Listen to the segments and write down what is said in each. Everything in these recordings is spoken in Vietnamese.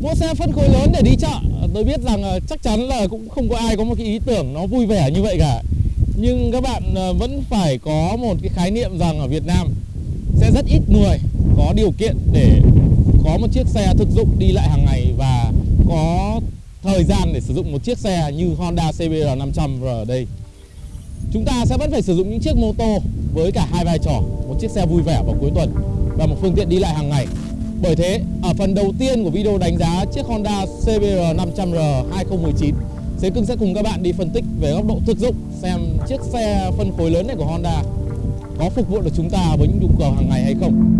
Mua xe phân khối lớn để đi chợ. Tôi biết rằng ờ, chắc chắn là cũng không có ai có một cái ý tưởng nó vui vẻ như vậy cả. Nhưng các bạn ờ, vẫn phải có một cái khái niệm rằng ở Việt Nam Sẽ rất ít người có điều kiện để có một chiếc xe thực dụng đi lại hàng ngày Và có thời gian để sử dụng một chiếc xe như Honda CBR 500 ở đây. Chúng ta sẽ vẫn phải sử dụng những chiếc mô tô với cả hai vai trò, Một chiếc xe vui vẻ vào cuối tuần và một phương tiện đi lại hàng ngày bởi thế, ở phần đầu tiên của video đánh giá chiếc Honda CBR 500R 2019 Thế Cưng sẽ cùng các bạn đi phân tích về góc độ thực dụng xem chiếc xe phân khối lớn này của Honda có phục vụ được chúng ta với những nhu cầu hàng ngày hay không.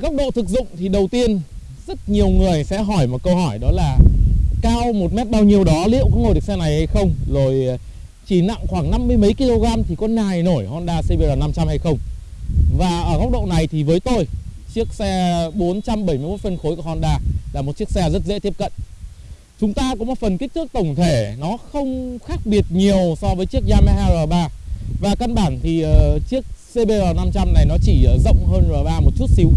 Góc độ thực dụng thì đầu tiên rất nhiều người sẽ hỏi một câu hỏi đó là cao một mét bao nhiêu đó liệu có ngồi được xe này hay không? Rồi ờ, chỉ nặng khoảng 50 mấy kg thì có nài nổi Honda CBR 500 hay không? Và ở góc độ này thì với tôi chiếc xe 471 phân khối của Honda là một chiếc xe rất dễ tiếp cận. Chúng ta có một phần kích thước tổng thể nó không khác biệt nhiều so với chiếc Yamaha R3 và căn bản thì uh, chiếc CBR 500 này nó chỉ ờ, rộng hơn R3 một chút xíu.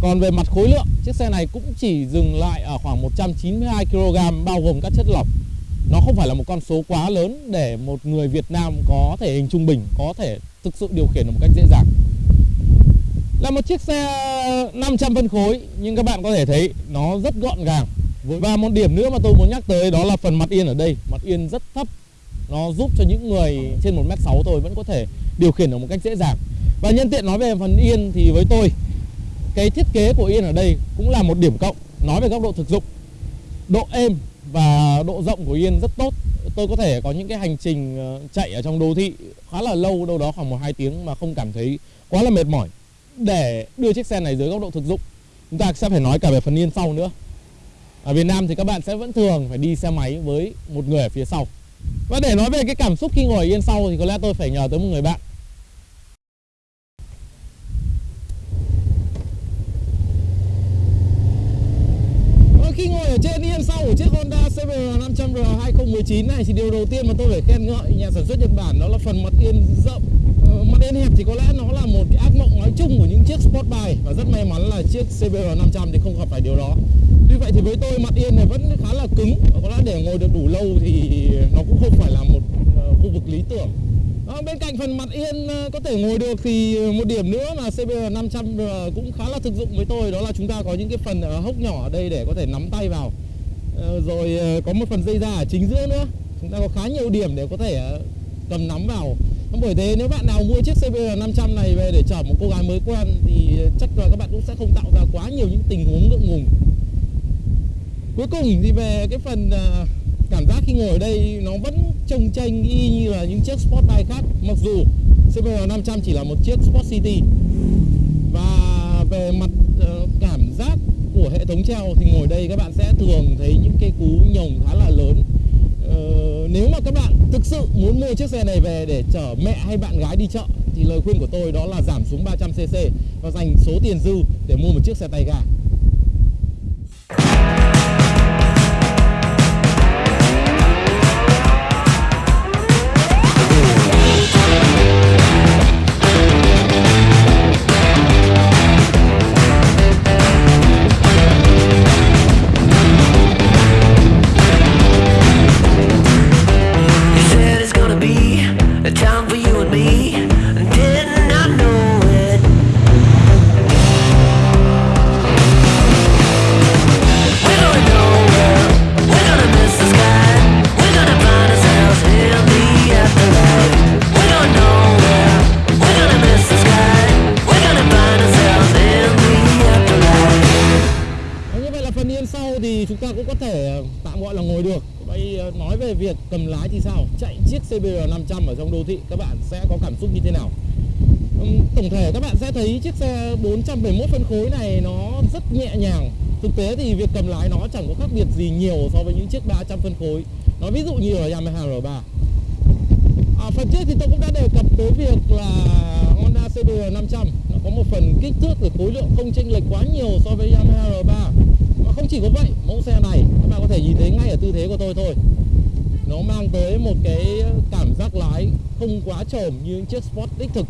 Còn về mặt khối lượng, Chiếc xe này cũng chỉ dừng lại ở khoảng 192 kg bao gồm các chất lỏng Nó không phải là một con số quá lớn để một người Việt Nam có thể hình trung bình, Có thể thực sự điều khiển được một cách dễ dàng. Là một chiếc xe 500 phân khối, Nhưng các bạn có thể thấy nó rất gọn gàng. Và một điểm nữa mà tôi muốn nhắc tới đó là phần mặt yên ở đây. Mặt yên rất thấp. Nó giúp cho những người trên 1m6 tôi vẫn có thể điều khiển được một cách dễ dàng. Và nhân tiện nói về phần yên thì với tôi cái thiết kế của yên ở đây cũng là một điểm cộng, nói về góc độ thực dụng. Độ êm và độ rộng của yên rất tốt. Tôi có thể có những cái hành trình ờ, chạy ở trong đô thị khá là lâu, đâu đó khoảng một, hai tiếng mà không cảm thấy quá là mệt mỏi. Để đưa chiếc xe này dưới góc độ thực dụng, chúng ta sẽ phải nói cả về phần yên sau nữa. Ở Việt Nam thì các bạn sẽ vẫn thường phải đi xe máy với một người ở phía sau. Và để nói về cái cảm xúc khi ngồi yên sau thì có lẽ tôi phải nhờ tới một người bạn ờ, khi ngồi ở trên yên sau, của chiếc Honda CBR 500R 2019 này. Thì điều đầu tiên mà tôi phải khen ngợi nhà sản xuất Nhật Bản đó là phần mặt yên rộng. Ờ, mặt yên hẹp thì có lẽ nó là một cái ác mộng nói chung của những chiếc sport bike và rất may mắn là chiếc CBR 500 thì không gặp phải điều đó. Tuy vậy thì với tôi, mặt yên này vẫn khá là cứng. Có lẽ để ngồi được đủ lâu thì nó cũng không phải là một ờ, khu vực lý tưởng đó, Bên cạnh phần mặt yên ờ, có thể ngồi được thì ờ, một điểm nữa mà CBR 500 cũng khá là thực dụng với tôi Đó là chúng ta có những cái phần hốc nhỏ ở đây để có thể nắm tay vào. Rồi có một phần dây da ở chính giữa nữa. Chúng ta có khá nhiều điểm để có thể cầm nắm vào. Bởi thế nếu bạn nào mua chiếc CBR 500 này về để chở một cô gái mới quen thì chắc là các bạn cũng sẽ không tạo ra quá nhiều những tình huống ngượng ngùng. Cuối cùng thì về cái phần cảm giác khi ngồi ở đây nó vẫn trông tranh y như là những chiếc sport bike khác. Mặc dù CBR 500 chỉ là một chiếc Sport City. Và về mặt uh, cảm giác của hệ thống treo thì ngồi đây các bạn sẽ thường thấy những cái cú nhồng khá là lớn. Uh, nếu mà các bạn thực sự muốn mua chiếc xe này về để chở mẹ hay bạn gái đi chợ thì lời khuyên của tôi đó là giảm xuống 300cc và dành số tiền dư để mua một chiếc xe tay ga. Cầm lái thì sao? Chạy chiếc CBR 500 ở trong đô thị các bạn sẽ có cảm xúc như thế nào? Tổng thể các bạn sẽ thấy chiếc xe 471 phân khối này nó rất nhẹ nhàng. Thực tế thì việc cầm lái nó chẳng có khác biệt gì nhiều so với những chiếc 300 phân khối. Nó ví dụ như ở Yamaha R3 à, phần trước thì tôi cũng đã đề cập tới việc là Honda CBR 500 nó có một phần kích thước và khối lượng không chênh lệch quá nhiều so với Yamaha R3 mà không chỉ có vậy mẫu xe này các bạn có thể nhìn thấy ngay ở tư thế của tôi thôi nó mang tới một cái cảm giác lái không quá trồm như những chiếc Sport đích thực.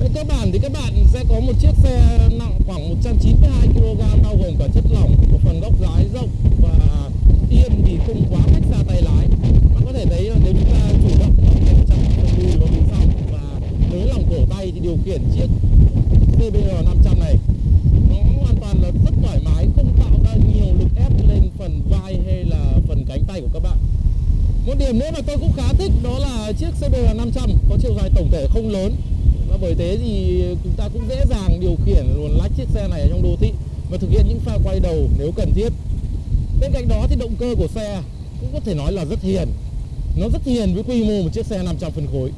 Về cơ bản thì các bạn sẽ có một chiếc xe nặng khoảng 192 kg bao gồm cả chất lỏng, một phần góc lái rộng và yên thì không quá cách xa tay lái. Bạn có thể thấy nếu chúng ta chủ động ở trong phần đùi và phía sau và nới lỏng cổ tay thì điều khiển chiếc CBR 500 này nó hoàn toàn là rất thoải mái, không tạo ra nhiều lực ép lên phần vai hay là phần cánh tay của các bạn. Một điểm nữa mà tôi cũng khá thích, đó là chiếc CBR 500 có chiều dài tổng thể không lớn. Và bởi thế thì chúng ta cũng dễ dàng điều khiển luồn lách chiếc xe này ở trong đô thị và thực hiện những pha quay đầu nếu cần thiết. Bên cạnh đó thì động cơ của xe cũng có thể nói là rất hiền. Nó rất hiền với quy mô một chiếc xe 500 phân khối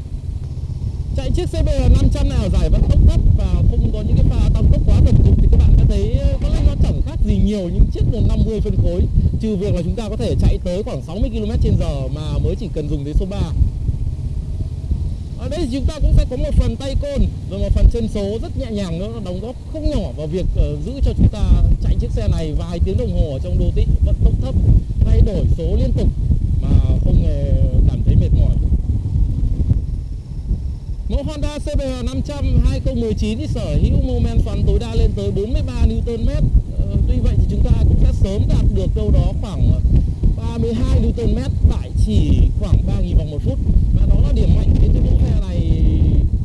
chạy chiếc CBR 500 này ở giải vận tốc thấp và không có những cái pha tăng tốc quá thần dụng thì các bạn có thấy có lẽ nó chẳng khác gì nhiều những chiếc 50 phân khối. Trừ việc là chúng ta có thể chạy tới khoảng 60 km h mà mới chỉ cần dùng đến số 3 ở đây thì chúng ta cũng sẽ có một phần tay côn rồi một phần chân số rất nhẹ nhàng nữa nó đóng góp không nhỏ vào việc uh, giữ cho chúng ta chạy chiếc xe này vài tiếng đồng hồ ở trong đô thị vận tốc thấp thay đổi số liên tục mà không hề cảm thấy mệt mỏi. Mẫu Honda CBR 500 2019 thì sở hữu mô men xoắn tối đa lên tới 43 Nm. Ờ, tuy vậy thì chúng ta cũng sẽ sớm đạt được đâu đó khoảng 32 Nm tại chỉ khoảng 3.000 vòng một phút và đó là điểm mạnh đến cái mẫu xe này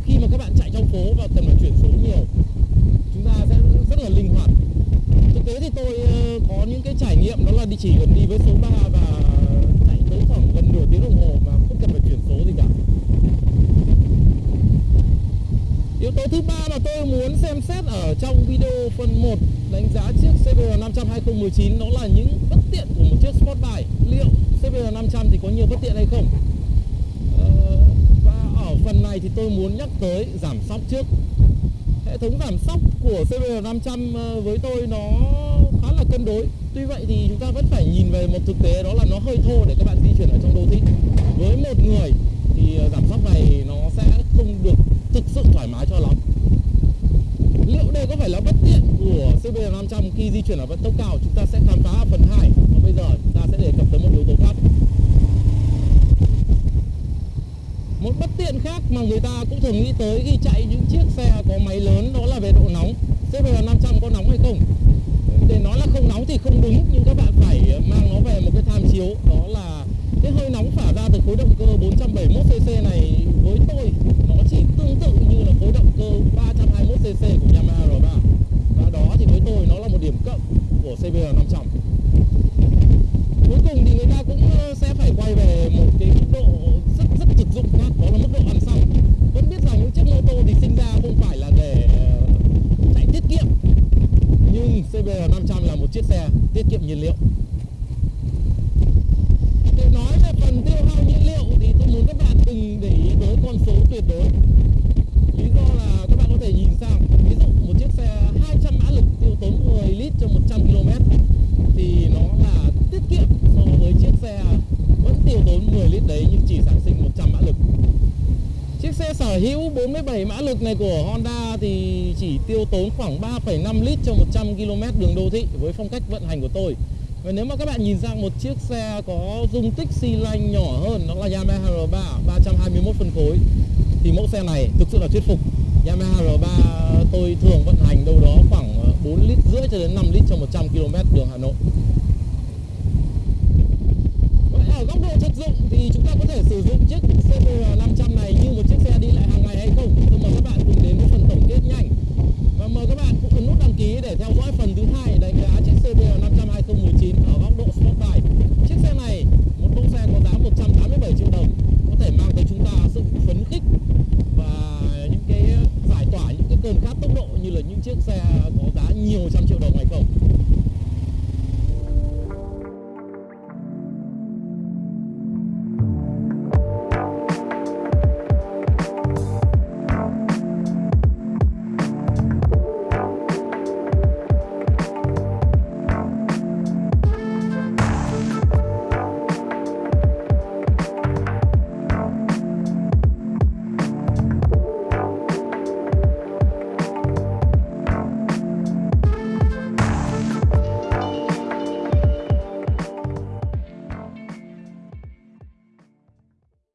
khi mà các bạn chạy trong phố và cần phải chuyển số nhiều, chúng ta sẽ rất là linh hoạt thực tế thì tôi ờ, có những cái trải nghiệm, đó là đi chỉ cần đi với số 3 và chạy tới khoảng gần nửa tiếng đồng hồ mà không cần phải chuyển số gì cả Yếu tố thứ ba mà tôi muốn xem xét ở trong video phần 1 đánh giá chiếc CBR 500 2019 đó là những bất tiện của một chiếc Sportbike. Liệu CBR 500 thì có nhiều bất tiện hay không? Ờ, và ở phần này thì tôi muốn nhắc tới giảm sóc trước. Hệ thống giảm sóc của CBR 500 ờ, với tôi nó khá là cân đối. Tuy vậy thì chúng ta vẫn phải nhìn về một thực tế đó là nó hơi thô để các bạn di chuyển ở trong đô thị. Với một người thì ờ, giảm sóc này nó sẽ không được thực sự thoải mái cho lắm. Liệu đây có phải là bất tiện của CB500 khi di chuyển ở vận tốc cao? Chúng ta sẽ khám phá phần 2 và bây giờ chúng ta sẽ đề cập tới một yếu tố khác. Một bất tiện khác mà người ta cũng thường nghĩ tới khi chạy những chiếc xe có máy lớn, đó là về độ nóng. CB500 có nóng hay không? Để nói là không nóng thì không đúng, nhưng các bạn phải mang nó về một cái tham chiếu. Đó là cái hơi nóng phả ra từ khối động cơ 471cc này với tôi nó chỉ tương tự như là khối động cơ CC của Yamaha R3 và đó thì với tôi nó là một điểm cộng của CBR 500 cuối cùng thì người ta cũng ờ, sẽ phải quay về một cái mức độ rất rất thực dụng khác đó là mức độ ăn xăng. Vẫn biết rằng những chiếc mô tô thì sinh ra không phải là để ờ, chạy tiết kiệm. Nhưng CBR 500 là một chiếc xe tiết kiệm nhiên liệu. Để nói về phần tiêu hao nhiên liệu thì tôi muốn các bạn đừng để ý tới con số tuyệt đối. 200 mã lực tiêu tốn 10 lít cho 100 km thì nó là tiết kiệm so với chiếc xe vẫn tiêu tốn 10 lít đấy nhưng chỉ sản sinh 100 mã lực. Chiếc xe sở hữu 47 mã lực này của Honda thì chỉ tiêu tốn khoảng 3,5 lít cho 100 km đường đô thị với phong cách vận hành của tôi. Và nếu mà các bạn nhìn sang một chiếc xe có dung tích xi lanh nhỏ hơn đó là Yamaha R3 321 phân khối thì mẫu xe này thực sự là thuyết phục. Yamaha R3 tôi thường vận hành đâu đó khoảng ờ, 4 lít rưỡi cho đến 5 lít cho 100 km đường Hà Nội. Vậy ở góc độ thực dụng thì chúng ta có thể sử dụng chiếc CBR 500 này như một chiếc xe có giá nhiều trăm triệu đồng hay không?